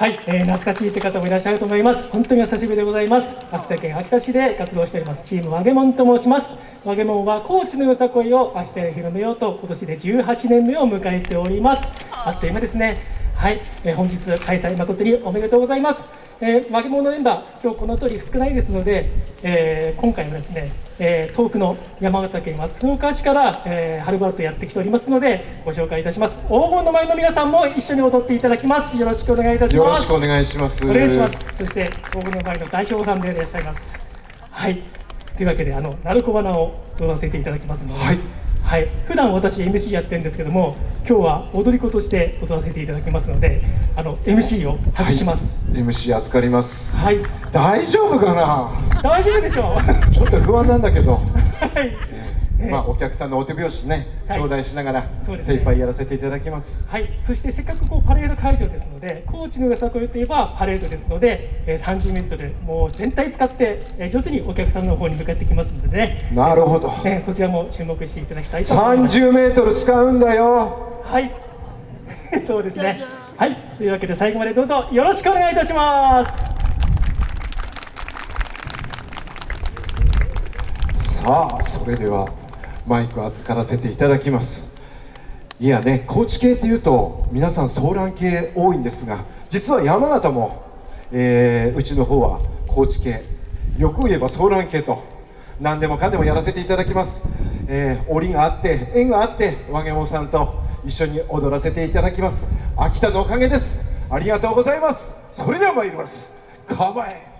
はい、えー、懐かしいって方もいらっしゃると思います。本当にお久しぶりでございます。秋田県秋田市で活動しております。チームワゲモンと申します。ワゲモンは高知のよさこいを秋田へ広めようと今年で18年目を迎えております。あっという間ですね。はい、えー、本日開催誠におめでとうございます。えー、負け物メンバー、今日この通り少ないですので、えー、今回はですね、えー、遠くの山形県松岡市から、えー、はるばるとやってきておりますので、ご紹介いたします。黄金の前の皆さんも一緒に踊っていただきます。よろしくお願いいたします。よろしくお願いします。お願いします。そして、黄金の前の代表さんでいらっしゃいます。はい。というわけで、あの、鳴子花を踊らせていただきますので、はいはい、普段私 MC やってるんですけども今日は踊り子として踊らせていただきますのであの MC を託します、はい、MC 預かります。はい。大丈夫かな？大丈夫でしょう。ちょっと不安なんだけど。はいまあ、お客さんのお手拍子ね、頂戴しながら、精一杯やらせていただきます。はい、そしてせっかくこうパレード会場ですので、高知のよさこいといえばパレードですので、えー、30メートルもう全体使って、えー、上手にお客さんの方に向かってきますのでね。なるほど。えー、そちらも注目していただきたいと思います。30メートル使うんだよ。はい。そうですね。はい、というわけで最後までどうぞよろしくお願いいたします。さあ、それでは。マイク預からせていただきます。いやね高知系っていうと皆さんソーラン系多いんですが実は山形も、えー、うちの方は高知系。よく言えばソーラン系と何でもかんでもやらせていただきます、えー、折があって縁があって和げもさんと一緒に踊らせていただきます。秋田のおかげです。ありがとうございます。それでは参ります。構え。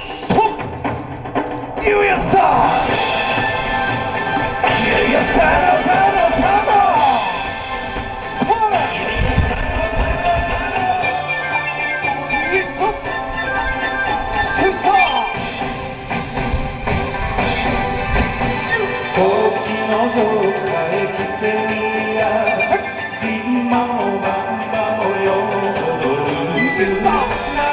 そ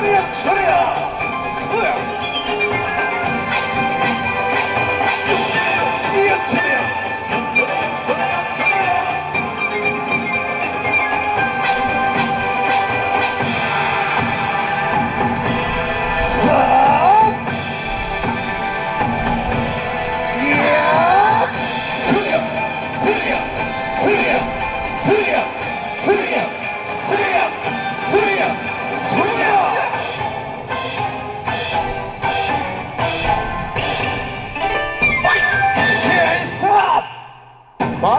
っゆうやさ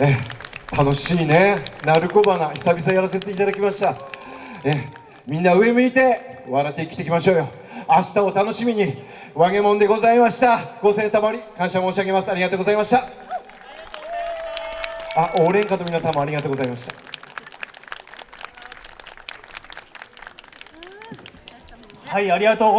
え楽しいね。鳴子花久々やらせていただきました。えみんな上向いて笑って生きていきましょうよ。明日を楽しみに和げもんでございました。ご声援たまり感謝申し上げます。ありがとうございました。あ応援歌の皆さんもありがとうございました。はい、ありがとうございます。